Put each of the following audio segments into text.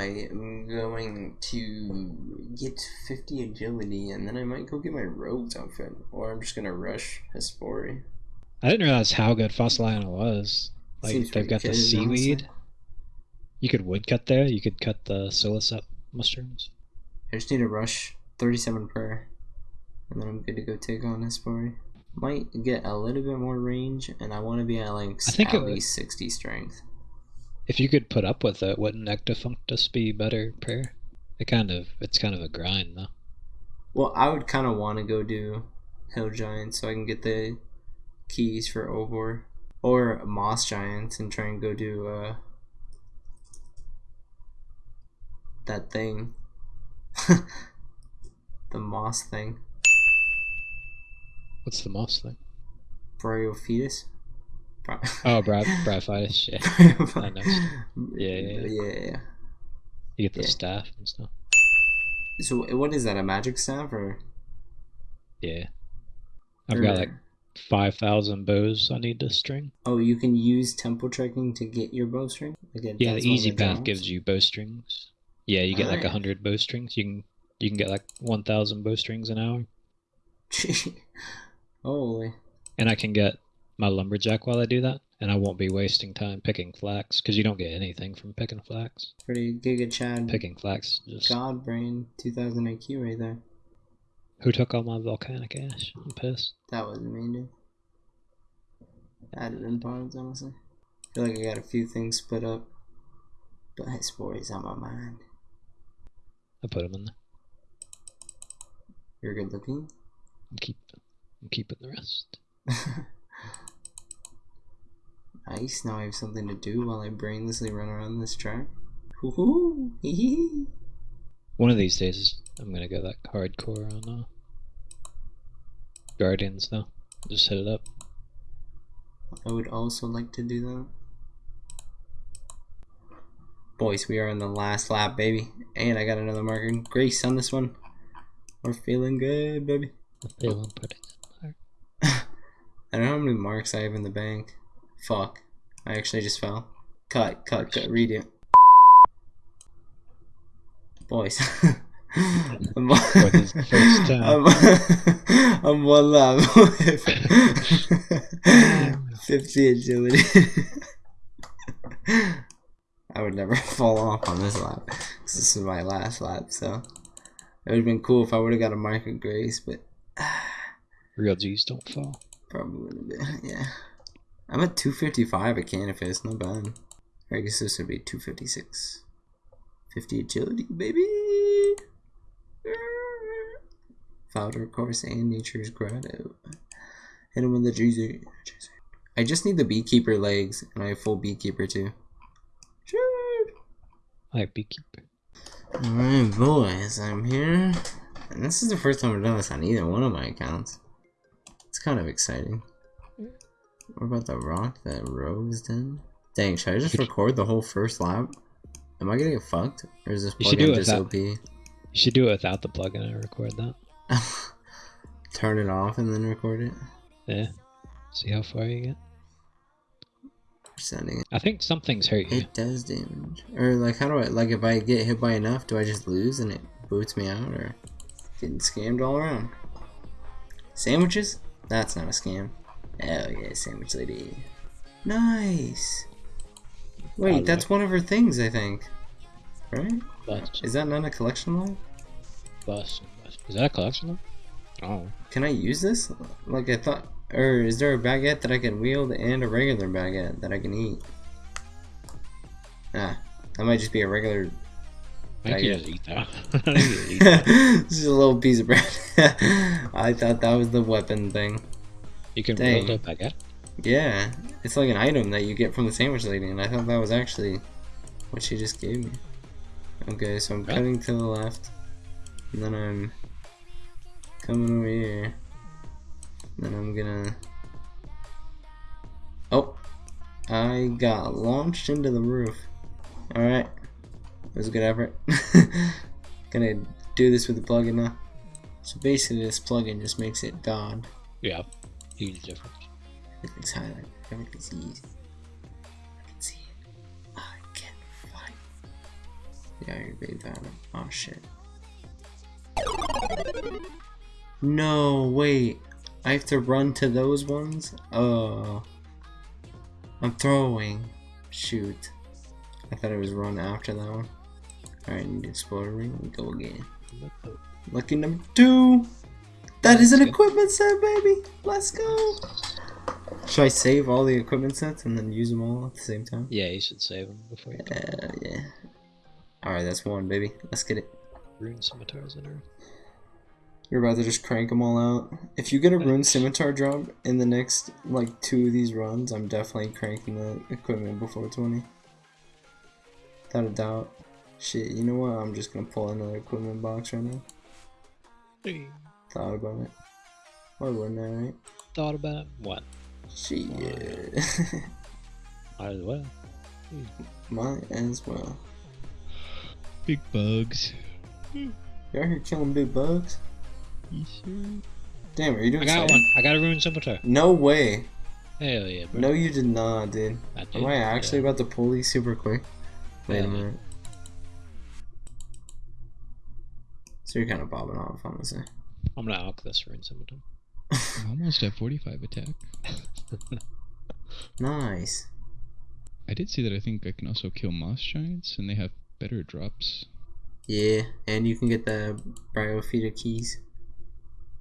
I am going to get 50 agility and then I might go get my rogue's outfit. Or I'm just gonna rush Hespori. I didn't realize how good Fossil Island was. Like Seems they've got the good, honestly. seaweed. You could woodcut there. You could cut the sulliuscep mushrooms. I just need to rush 37 per. And then I'm good to go take on Hespori. Might get a little bit more range and I want to be at like I think at would- least 60 strength. If you could put up with it, wouldn't Ectofuntus be better pair? It kind of it's kind of a grind though. Well, I would kind of want to go do Hill Giant so I can get the keys for Obor. Or Moss Giants and try and go do uh, that thing. the moss thing. What's the moss thing? Bryophytus? Oh, Brad! bryophytus. Yeah, I know. Yeah, yeah, yeah, yeah. you get the Yeah. staff and stuff. So what is that? A magic staff or? Yeah, I've got like five thousand bows I need to string. Oh, you can use temple trekking to get your bowstring. It Yeah, the easy path gives you bowstrings. Yeah, you get like a Alright. hundred bowstrings. You can you can get like one thousand bowstrings an hour, Holy. and I can get my lumberjack while I do that, and I won't be wasting time picking flax because you don't get anything from picking flax. Pretty Giga Chad Picking flax just God Brain 2000 IQ right there. who took all my volcanic ash? I'm pissed. That wasn't me, dude. That'd have been honestly. feel like I got a few things split up. But his boy's on my mind. I put them in there. You're good looking. I'm keep I'm keeping the rest. Nice, now I have something to do while I brainlessly run around this track. One of these days, I'm gonna go that hardcore on uh, Guardians though. Just hit it up. I would also like to do that. Boys, we are in the last lap, baby. And I got another marker. Grace on this one. We're feeling good, baby. I'm feeling pretty good. I don't know how many marks I have in the bank. Fuck. I actually just fell. Cut, cut, cut, redo. Boys. I'm, For the first time. I'm, I'm one lap. 50 agility. I would never fall off on this lap. This is my last lap, so. It would have been cool if I would have got a mark of grace, but Real G's don't fall. Probably would have been, yeah. I'm at 255 a at Canifis, not bad. Or I guess this would be 256. 50 agility, baby! Ah! Founder course and Nature's Grotto. Hit him with the GZ. I just need the Beekeeper legs, and I have full Beekeeper too. Shoot! I have beekeeper. Alright, boys, I'm here. And this is the first time I've done this on either one of my accounts. It's kind of exciting. What about the rock that Rose did? Dang, should I just record the whole first lap? Am I gonna get fucked? Or is this You should do plugin it just without- OP? You should do it without the plugin and I record that. Turn it off and then record it? Yeah. See how far you get. Sending it. I think something's hurt you. It does damage. Or like how do I like if I get hit by enough, do I just lose and it boots me out or getting scammed all around? Sandwiches? That's not a scam. Hell yeah, sandwich lady. Nice. Wait, that's one of her things, I think. Right? Bust, Is that not a collection line? bust. Is that a collection? though? Oh. Can I use this? Like I thought, or is there a baguette that I can wield and a regular baguette that I can eat? Ah, that might just be a regular I think you just eat that. Just eat that. this is a little piece of bread. I thought that was the weapon thing. You can Dang. build a baguette. Yeah, it's like an item that you get from the sandwich lady, and I thought that was actually what she just gave me. Okay, so I'm Right. cutting to the left, and then I'm coming over here. And then I'm gonna. Oh, I got launched into the roof. All right, it was a good effort. gonna do this with the plugin now. So basically, this plugin just makes it God. Yeah. Huge difference. Everything's highlighted. Everything's easy. I can see it. I can fight. Yeah, you're great bad. Oh shit. No, wait. I have to run to those ones? Oh. I'm throwing. Shoot. I thought it was run after that one. Alright, need to explore ring. Go again. Lucky number two. That is an equipment set, baby. Let's go. Should I save all the equipment sets and then use them all at the same time? Yeah, you should save them before you Uh, yeah. Alright, that's one, baby. Let's get it. rune scimitars in her. You're about to just crank them all out. If you get a rune scimitar drop in the next, like, two of these runs, I'm definitely cranking the equipment before 20. Without a doubt. Shit, you know what? I'm just gonna pull another equipment box right now. Thought about it. Why wouldn't I, right? Thought about it? What? Shit. Might as well. Might as well. Big bugs. You out here killing big bugs? Damn, are you doing I got one. I got a rune scimitar. No way. Hell yeah, bro. No, you did not, dude. I did, Am I actually yeah. about to pull these super quick? Wait a Yeah. minute. So you're kind of bobbing off, I'm gonna say. I'm gonna alk this rune scimitar. I'm almost at 45 attack. Nice. I did see that I think I can also kill moss giants, and they have better drops. Yeah, and you can get the Bryophyta keys.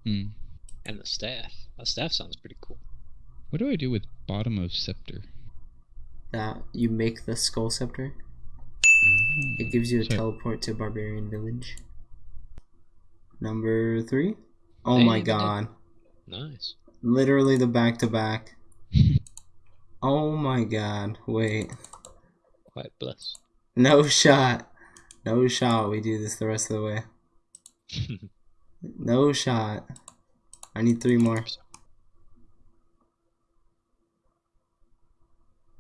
Hmm. And the staff. That staff sounds pretty cool. What do I do with bottom of scepter? That you make the skull scepter. Ah, It gives you a so- teleport to barbarian village. Number three. Oh my god! Nice. Literally the back to back. Oh my god! Wait. Quite blessed. No shot. No shot. We do this the rest of the way. No shot. I need three more.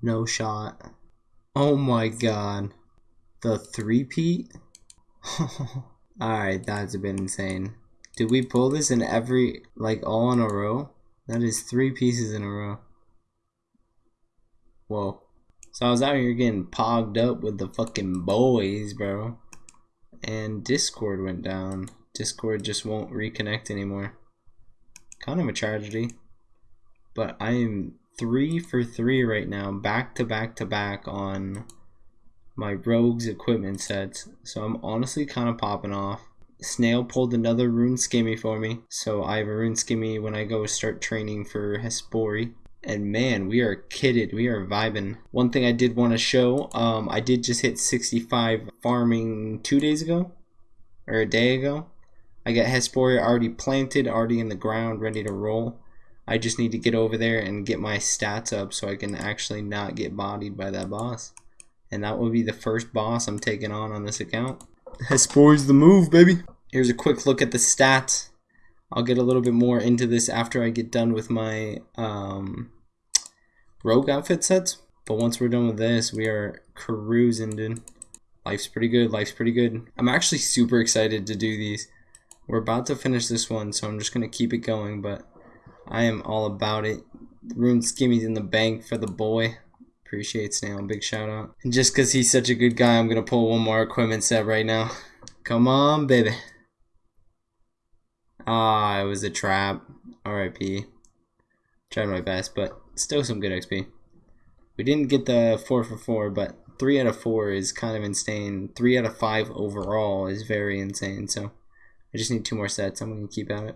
No shot. Oh my god. The three peat? Alright, that's a bit insane. Did we pull this in every, like, all in a row? That is three pieces in a row. Whoa. So I was out here getting pogged up with the fucking boys, bro. And Discord went down. Discord just won't reconnect anymore. Kind of a tragedy. But I am three for three right now, back to back to back on my rogues equipment sets. So I'm honestly kind of popping off. Snail pulled another rune skimmy for me. So I have a rune skimmy when I go start training for Hespori. And man, we are kitted. We are vibing. One thing I did want to show, um, I did just hit 65 farming two days ago, or a day ago. I got Hespori already planted, already in the ground, ready to roll. I just need to get over there and get my stats up so I can actually not get bodied by that boss. And that will be the first boss I'm taking on on this account. Hespori's the move, baby. Here's a quick look at the stats. I'll get a little bit more into this after I get done with my um, rogue outfit sets. But once we're done with this, we are cruising, dude. Life's pretty good. Life's pretty good. I'm actually super excited to do these. We're about to finish this one, so I'm just going to keep it going. But I am all about it. Rune Skimmy's in the bank for the boy. Appreciate Snail. Big shout out. And just because he's such a good guy, I'm going to pull one more equipment set right now. Come on, baby. Ah, it was a trap. RIP. Tried my best, but still some good XP. We didn't get the 4 for 4, but 3 out of 4 is kind of insane. 3 out of 5 overall is very insane, so I just need two more sets. I'm going to keep at it.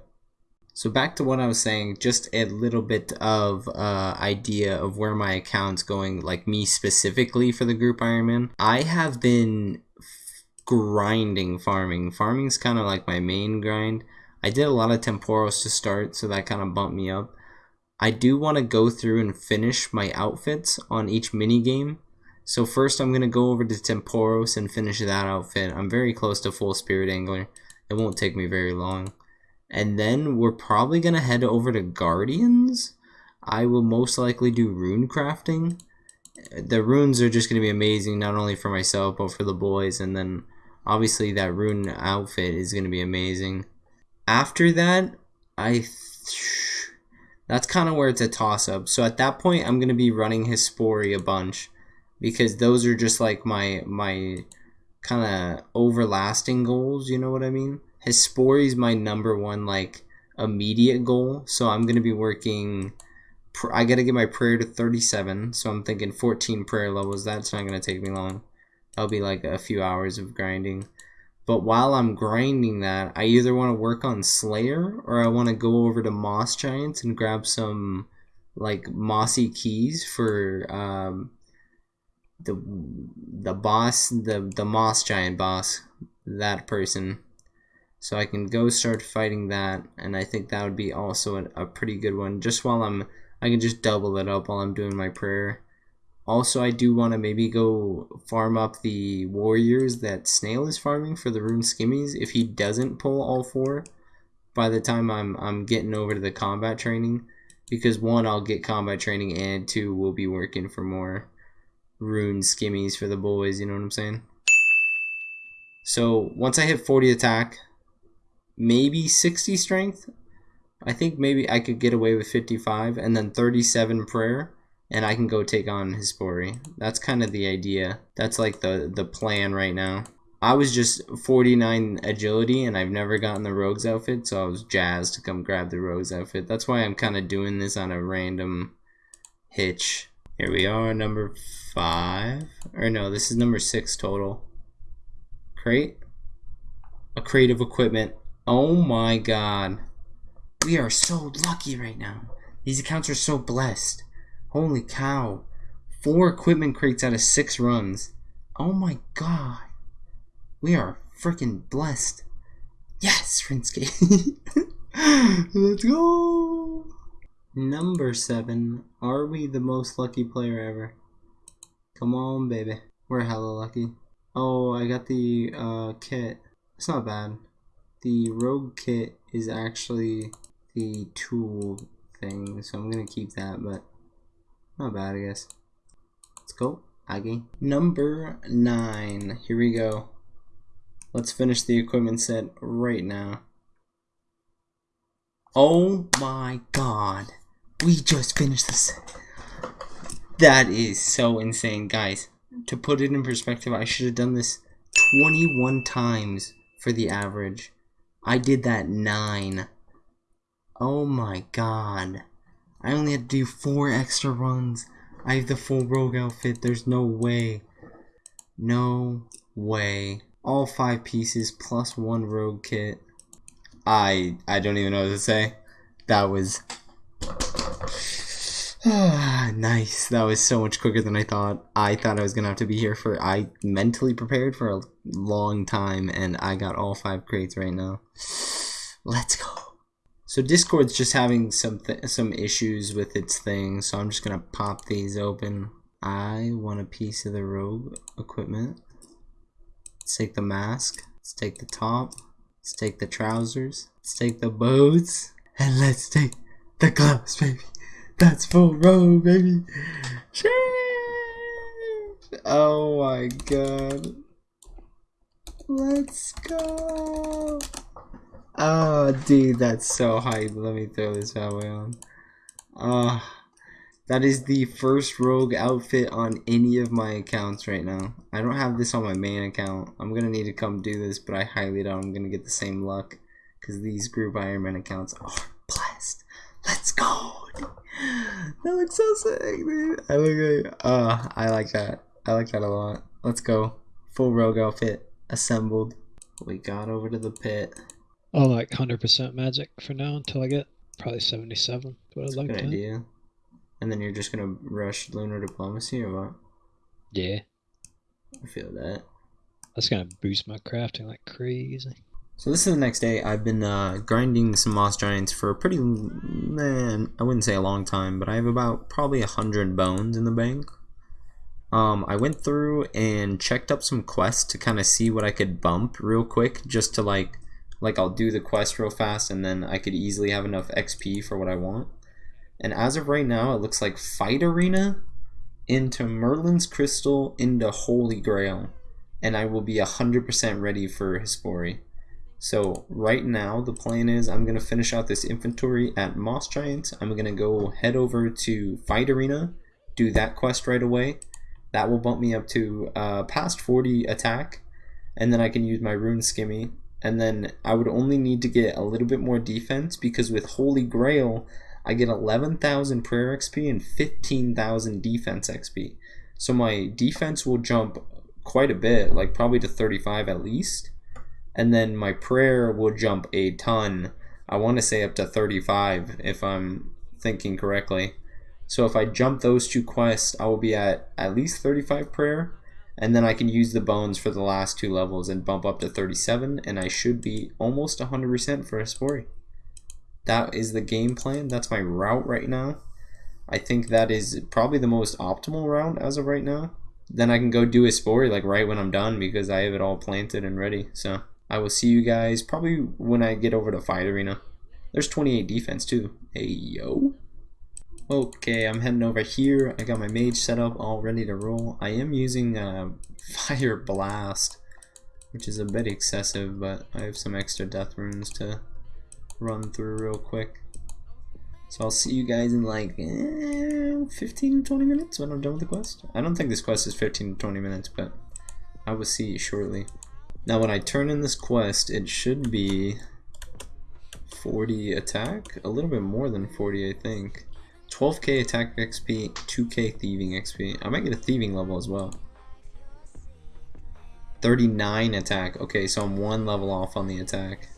So back to what I was saying, just a little bit of uh, idea of where my account's going, like me specifically for the group Ironman. I have been grinding farming. Farming's kind of like my main grind. I did a lot of Tempoross to start, so that kind of bumped me up. I do want to go through and finish my outfits on each mini game. So first I'm going to go over to Tempoross and finish that outfit. I'm very close to full Spirit Angler. It won't take me very long. And then we're probably going to head over to Guardians. I will most likely do rune crafting. The runes are just going to be amazing, not only for myself, but for the boys. And then obviously that rune outfit is going to be amazing. After that, I... Th- that's kind of where it's a toss up. So at that point, I'm gonna be running Hespori a bunch because those are just like my my kind of overlasting goals, you know what I mean? Hespori is my number one like immediate goal, so I'm to be working I got to get my prayer to 37, so I'm thinking 14 prayer levels. That's not to take me long. That'll be like a few hours of grinding. But while I'm grinding that, I either want to work on Slayer or I want to go over to Moss Giants and grab some like mossy keys for um, the the boss, the the Moss Giant boss, that person. So I can go start fighting that, and I think that would be also a, a pretty good one. Just while I'm, I can just double it up while I'm doing my prayer. Also, I do want to maybe go farm up the warriors that Snail is farming for the rune skimmies. If he doesn't pull all four by the time I'm, I'm getting over to the combat training. Because one, I'll get combat training and two, we'll be working for more rune skimmies for the boys, you know what I'm saying? So once I hit 40 attack, maybe 60 strength, I think maybe I could get away with 55 and then 37 prayer and I can go take on Hespori. That's kind of the idea. That's like the, the plan right now. I was just 49 agility and I've never gotten the rogue's outfit, so I was jazzed to come grab the rogue's outfit. That's why I'm kind of doing this on a random hitch. Here we are, number five. Or no, this is number six total. Crate? A crate of equipment. Oh my god. We are so lucky right now. These accounts are so blessed. Holy cow. Four equipment crates out of six runs. Oh my god. We are freaking blessed. Yes, Rinske. Let's go. Number seven. Are we the most lucky player ever? Come on, baby. We're hella lucky. Oh, I got the uh, kit. It's not bad. The rogue kit is actually the tool thing, so I'm gonna keep that, but not bad, I guess. Let's go, Aggie. Number nine. Here we go. Let's finish the equipment set right now. Oh my god. We just finished the set. That is so insane, guys. To put it in perspective, I should have done this 21 times for the average. I did that 9. Oh my god. I only had to do four extra runs. I have the full rogue outfit. There's no way. No way. All five pieces plus one rogue kit. I I don't even know what to say. That was Ah, nice. That was so much quicker than I thought. I thought I was gonna have to be here for. I mentally prepared for a long time, and I got all five crates right now. Let's go. So Discord's just having some some issues with its thing, so I'm just gonna pop these open. I want a piece of the rogue equipment. Let's take the mask. Let's take the top. Let's take the trousers. Let's take the boots. And let's take the gloves, baby. That's full rogue, baby. Sheesh. Oh my god. Let's go. Oh, dude, that's so hype. Let me throw this bad boy on. Uh, that is the first rogue outfit on any of my accounts right now. I don't have this on my main account. I'm going to need to come do this, but I highly doubt I'm going to get the same luck. Because these group Ironman accounts are blessed. Let's go! That looks so sick, dude. I look like, uh, I like that. I like that a lot. Let's go. Full rogue outfit assembled. We got over to the pit. Oh, like 100% magic for now until I get probably 77. What I'd like Good to. idea. And then you're just gonna rush lunar diplomacy or what? Yeah, I feel that. that's gonna boost my crafting like crazy. So this is the next day. I've been uh, grinding some moss giants for a pretty, man, I wouldn't say a long time, but I have about probably a hundred bones in the bank. Um, I went through and checked up some quests to kind of see what I could bump real quick, just to like like I'll do the quest real fast and then I could easily have enough XP for what I want. And as of right now, it looks like Fight Arena into Merlin's Crystal into Holy Grail. And I will be 100% ready for Hespori. So right now, the plan is I'm going to finish out this inventory at Moss Giant. I'm going to go head over to Fight Arena, do that quest right away. That will bump me up to uh, past 40 attack and then I can use my rune skimmy, and then I would only need to get a little bit more defense because with Holy Grail, I get 11,000 prayer XP and 15,000 defense XP. So my defense will jump quite a bit, like probably to 35 at least. And then my prayer will jump a ton. I want to say up to 35 if I'm thinking correctly. So if I jump those two quests, I will be at at least 35 prayer. And then I can use the bones for the last two levels and bump up to 37. And I should be almost 100% for Hespori. That is the game plan. That's my route right now. I think that is probably the most optimal route as of right now. Then I can go do Hespori like right when I'm done because I have it all planted and ready. So I will see you guys probably when I get over to Fight Arena. There's 28 defense too. Hey yo. Okay, I'm heading over here. I got my mage set up all ready to roll. I am using uh, Fire Blast, which is a bit excessive, but I have some extra death runes to run through real quick. So I'll see you guys in like eh, 15 20 minutes when I'm done with the quest. I don't think this quest is 15 20 minutes, but I will see you shortly. Now when I turn in this quest, it should be 40 attack, a little bit more than 40 I think. 12k attack XP, 2k thieving XP. I might get a thieving level as well. 39 attack. Okay, so I'm one level off on the attack.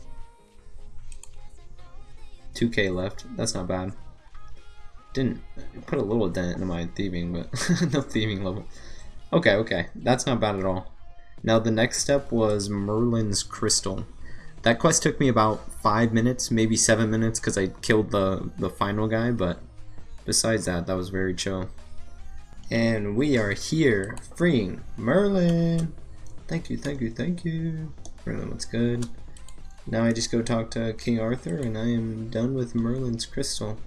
2k left. That's not bad. Didn't put a little dent into my thieving, but no thieving level. Okay, okay. That's not bad at all. Now the next step was Merlin's Crystal. That quest took me about 5 minutes, maybe 7 minutes because I killed the, the final guy, but besides that, that was very chill. And we are here freeing Merlin! Thank you, thank you, thank you. Merlin, what's good? Now I just go talk to King Arthur and I am done with Merlin's Crystal.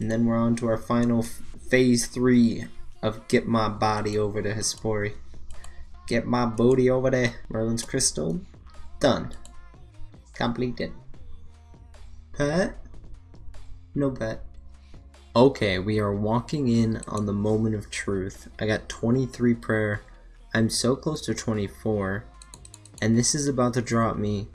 And then we're on to our final phase three of get my body over to Hespori. Get my booty over there. Merlin's Crystal. Done. Completed. Pet? No bet. Okay, we are walking in on the moment of truth. I got 23 prayer. I'm so close to 24 and this is about to drop me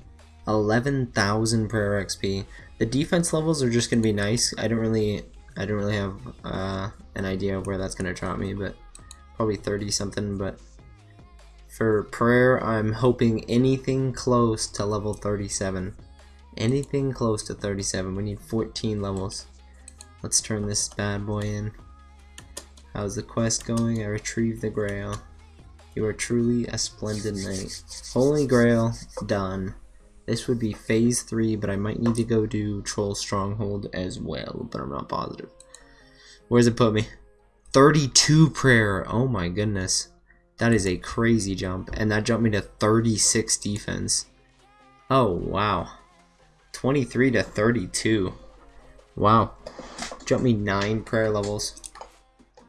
11,000 prayer XP. The defense levels are just gonna be nice. I don't really, I don't really have uh, an idea of where that's gonna drop me, but probably 30 something. But for prayer, I'm hoping anything close to level 37. Anything close to 37. We need 14 levels. Let's turn this bad boy in. How's the quest going? I retrieved the grail. You are truly a splendid knight. Holy Grail, done. This would be phase 3, but I might need to go do Troll Stronghold as well, but I'm not positive. Where's it put me? 32 prayer. Oh my goodness. That is a crazy jump. And that jumped me to 36 defense. Oh, wow. 23 to 32. Wow. Jumped me 9 prayer levels.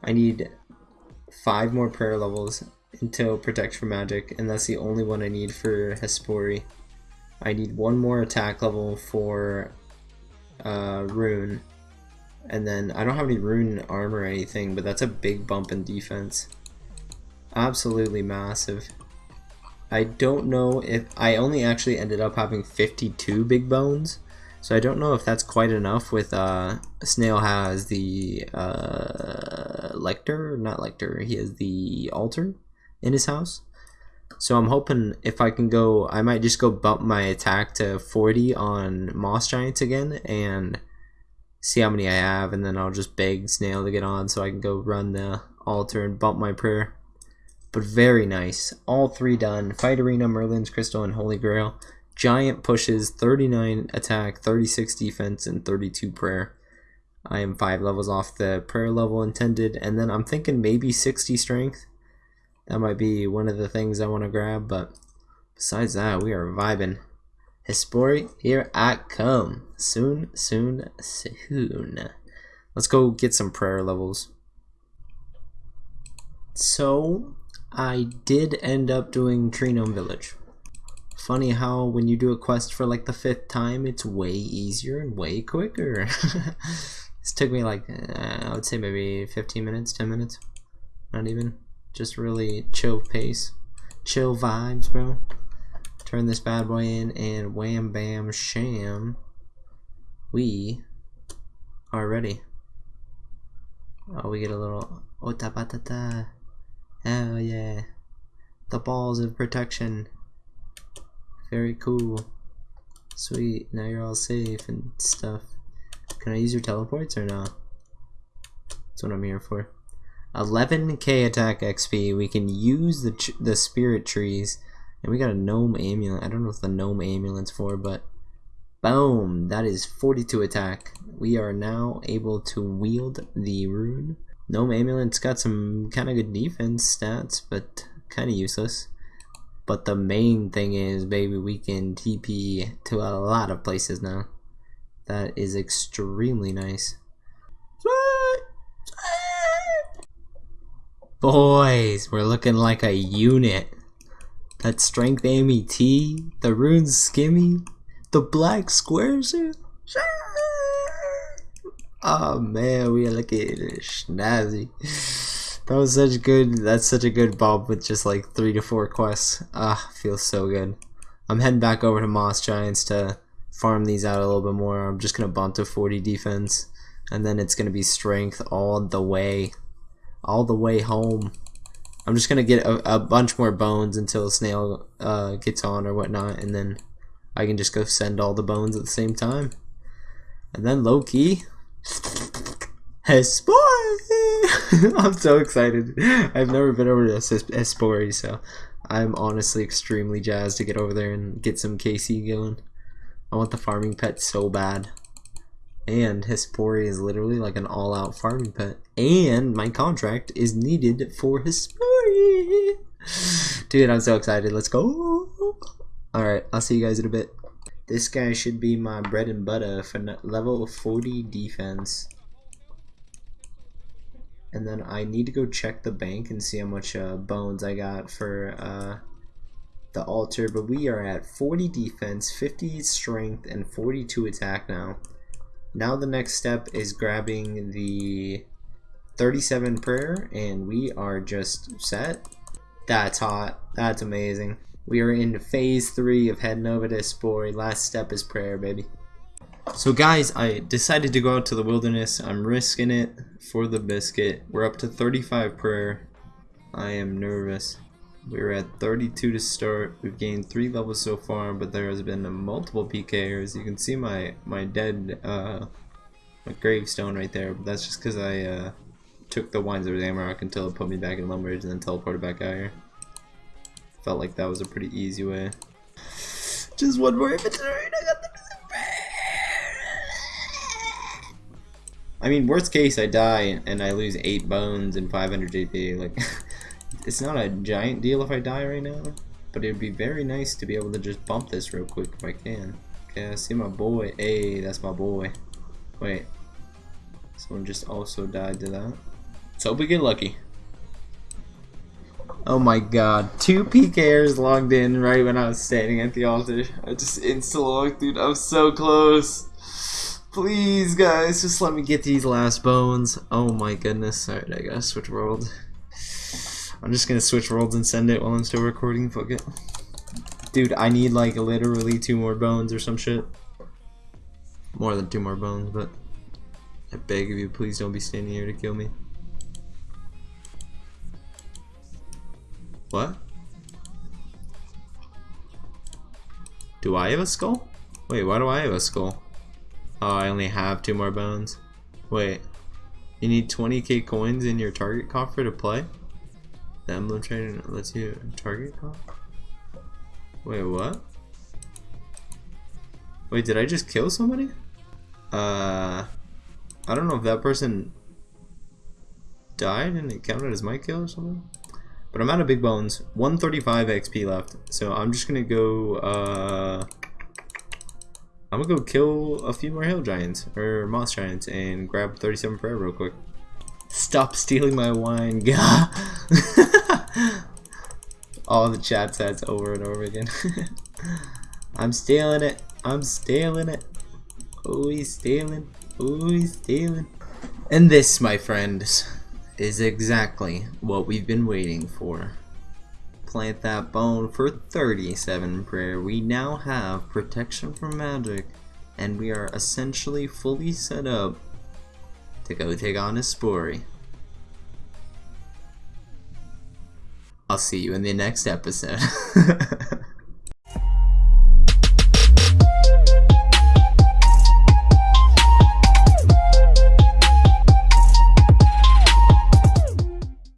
I need 5 more prayer levels until Protect from Magic, and that's the only one I need for Hespori. I need one more attack level for uh, Rune, and then I don't have any Rune armor or anything, but that's a big bump in defense. Absolutely massive. I don't know if I only actually ended up having 52 big bones, so I don't know if that's quite enough with uh, Snail has the uh, Lector, not Lector, he has the Altar in his house. So I'm hoping if I can go, I might just go bump my attack to 40 on Moss Giants again and see how many I have, and then I'll just beg Snail to get on so I can go run the altar and bump my prayer. But very nice. All three done. Fight Arena, Merlin's Crystal, and Holy Grail. Giant pushes, 39 attack, 36 defense, and 32 prayer. I am 5 levels off the prayer level intended, and then I'm thinking maybe 60 strength that might be one of the things I want to grab, but besides that, we are vibing. Hespori, here I come. Soon, soon, soon. Let's go get some prayer levels. So, I did end up doing Tree Gnome Village. Funny how when you do a quest for like the fifth time, it's way easier and way quicker. this took me like, uh, I would say maybe 15 minutes, 10 minutes. Not even just really chill pace. chill vibes, bro. Turn this bad boy in and wham bam sham. We are ready. Oh, we get a little ota Hell yeah. The balls of protection. Very cool. Sweet, now you're all safe and stuff. Can I use your teleports or no? That's what I'm here for. 11k attack XP. We can use the the spirit trees. And we got a gnome amulet. I don't know what the gnome amulet's for, but boom, that is 42 attack. We are now able to wield the rune. Gnome amulet's got some kind of good defense stats, but kind of useless. But the main thing is, baby, we can TP to a lot of places now. That is extremely nice. Boys, we're looking like a unit. That strength MET, the runes skimmy, the black squares. Oh man, we are looking snazzy. That was such good. That's such a good bob with just like three to four quests. Ah, feels so good. I'm heading back over to Moss Giants to farm these out a little bit more. I'm just gonna bump to 40 defense, and then it's gonna be strength all the way all the way home. I'm just gonna get a, a bunch more bones until Snail uh, gets on or whatnot, and then I can just go send all the bones at the same time. And then low key, Hespori! I'm so excited. I've never been over to Hespori, so I'm honestly extremely jazzed to get over there and get some KC going. I want the farming pet so bad and Hespori is literally like an all-out farming pet. And my contract is needed for Hespori. Dude, I'm so excited. Let's go. Alright, I'll see you guys in a bit. This guy should be my bread and butter for level 40 defense. And then I need to go check the bank and see how much uh, bones I got for uh, the altar. But we are at 40 defense, 50 strength, and 42 attack now. Now the next step is grabbing the 37 prayer and we are just set. That's hot. That's amazing. We are in phase three of heading over to Hespori. Last step is prayer, baby. So guys, I decided to go out to the wilderness. I'm risking it for the biscuit. We're up to 35 prayer. I am nervous. We're at 32 to start. We've gained 3 levels so far, but there has been multiple PKers. You can see my, my dead uh, my gravestone right there, but that's just because I uh, took the Wines of Zamorak until it put me back in Lumbridge and then teleported back out here. Felt like that was a pretty easy way. Just one more inventory I got the I mean, worst case, I die and I lose 8 bones and 500 GP. Like, it's not a giant deal if I die right now, but it'd be very nice to be able to just bump this real quick if I can. Okay, I see my boy. Hey, that's my boy. Wait. Someone just also died to that. Let's hope we get lucky. Oh my god. Two PKers logged in right when I was standing at the altar. I just insta-logged, dude. I was so close. Please, guys, just let me get these last bones. Oh my goodness. Alright, I gotta switch world. I'm just gonna switch worlds and send it while I'm still recording. Fuck it. Dude, I need like literally two more bones or some shit. More than two more bones, but I beg of you, please don't be standing here to kill me. What? Do I have a skull? Wait, why do I have a skull? Oh, I only have two more bones. Wait, you need 20k coins in your target coffer to play? The emblem trainer lets you target call? Wait, what? Wait, did I just kill somebody? Uh, I don't know if that person died and it counted as my kill or something. But I'm out of big bones. 135 XP left. So I'm just gonna go, uh... I'm gonna go kill a few more hill giants, or moss giants, and grab 37 prayer real quick. Stop stealing my wine, gah! All the chat sets over and over again. I'm stealing it. I'm stealing it. Oh, he's stealing. Oh, he's stealing. And this, my friends, is exactly what we've been waiting for. plant that bone for 37 prayer. We now have protection from magic, and we are essentially fully set up to go take on Hespori. I'll see you in the next episode.